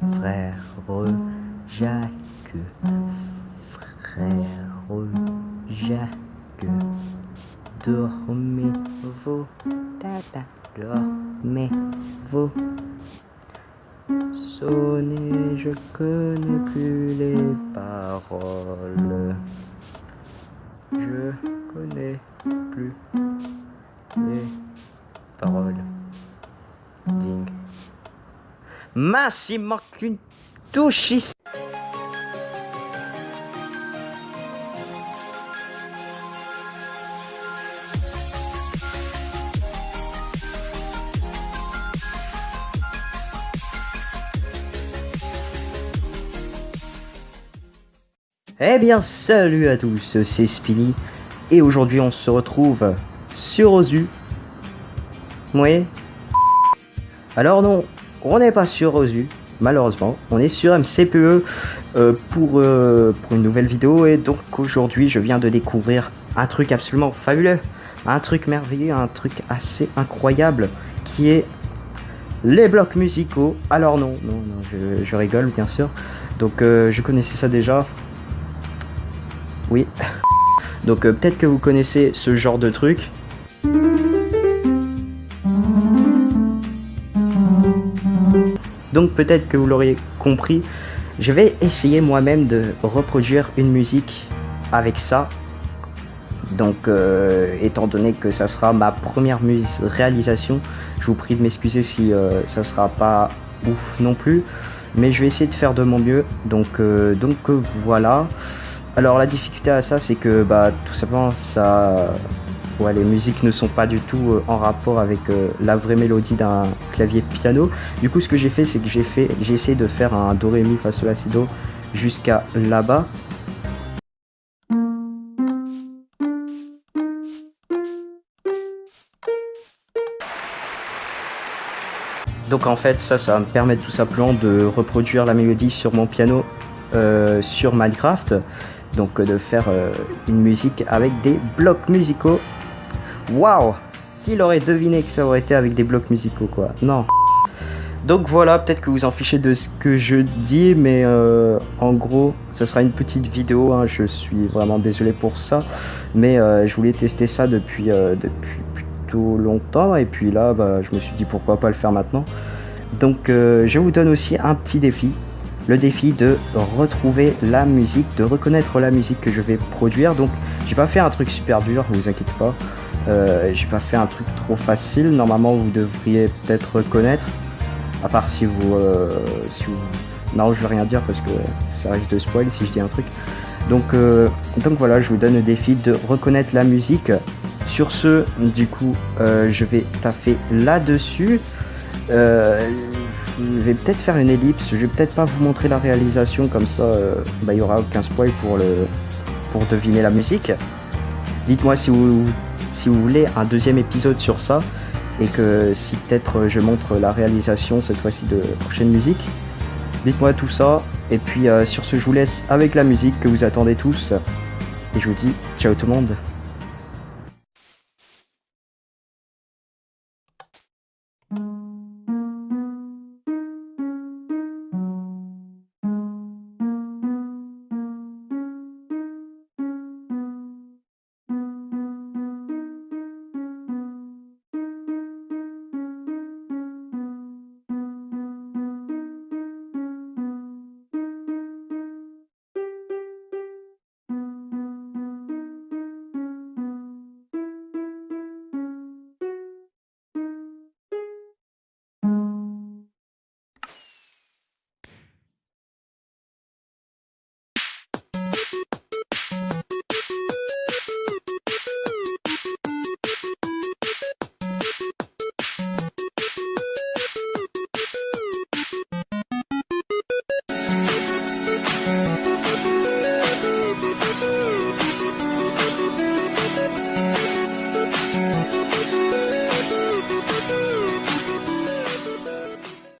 frère Jacques, frère Jacques, dormez-vous, tata, dormez-vous. Sonnez, je connais plus les paroles. Je connais plus Mince, il manque une touche ici. Eh bien salut à tous, c'est Spinny et aujourd'hui on se retrouve sur Ozu. Oui. Alors non, on n'est pas sur Ozu, malheureusement. On est sur MCPE euh, pour, euh, pour une nouvelle vidéo et donc aujourd'hui je viens de découvrir un truc absolument fabuleux, un truc merveilleux, un truc assez incroyable qui est les blocs musicaux. Alors non, non, non, je, rigole bien sûr. Donc euh, je connaissais ça déjà, oui. Donc peut-être que vous connaissez ce genre de truc. Donc peut-être que vous l'auriez compris, je vais essayer moi-même de reproduire une musique avec ça. Donc euh, étant donné que ça sera ma première réalisation, je vous prie de m'excuser si euh, ça sera pas ouf non plus. Mais je vais essayer de faire de mon mieux. Donc, donc voilà. Alors la difficulté à ça c'est que bah tout simplement ça les musiques ne sont pas du tout euh, en rapport avec euh, la vraie mélodie d'un clavier piano. Du coup ce que j'ai fait c'est que j'ai fait j'ai essayé de faire un do ré mi fa sol la si do jusqu'à là-bas. Donc en fait ça ça va me permettre tout simplement de reproduire la mélodie sur mon piano euh, sur Minecraft donc de faire une musique avec des blocs musicaux. Waouh Qui l'aurait deviné que ça aurait été avec des blocs musicaux quoi? Non. Donc voilà, peut-être que vous en fichez de ce que je dis, mais euh, en gros, ça sera une petite vidéo, hein, je suis vraiment désolé pour ça, mais je voulais tester ça depuis, depuis plutôt longtemps, et puis là, bah, je me suis dit pourquoi pas le faire maintenant. Donc je vous donne aussi un petit défi, le défi de retrouver la musique, de reconnaître la musique que je vais produire. Donc j'ai pas fait un truc super dur, ne vous inquiétez pas. Euh, j'ai pas fait un truc trop facile. Normalement vous devriez peut-être reconnaître. À part si vous, euh. Non je vais rien dire parce que ça risque de spoil si je dis un truc. Donc, euh, donc voilà, je vous donne le défi de reconnaître la musique. Sur ce, du coup, je vais taffer là-dessus je vais peut-être faire une ellipse, je vais peut-être pas vous montrer la réalisation comme ça, euh, bah, il y aura aucun spoil pour, le, pour deviner la musique. Dites-moi si vous, si vous voulez un deuxième épisode sur ça, et que si peut-être je montre la réalisation cette fois-ci de prochaine musique. Dites-moi tout ça, et puis euh, sur ce je vous laisse avec la musique que vous attendez tous, et je vous dis ciao tout le monde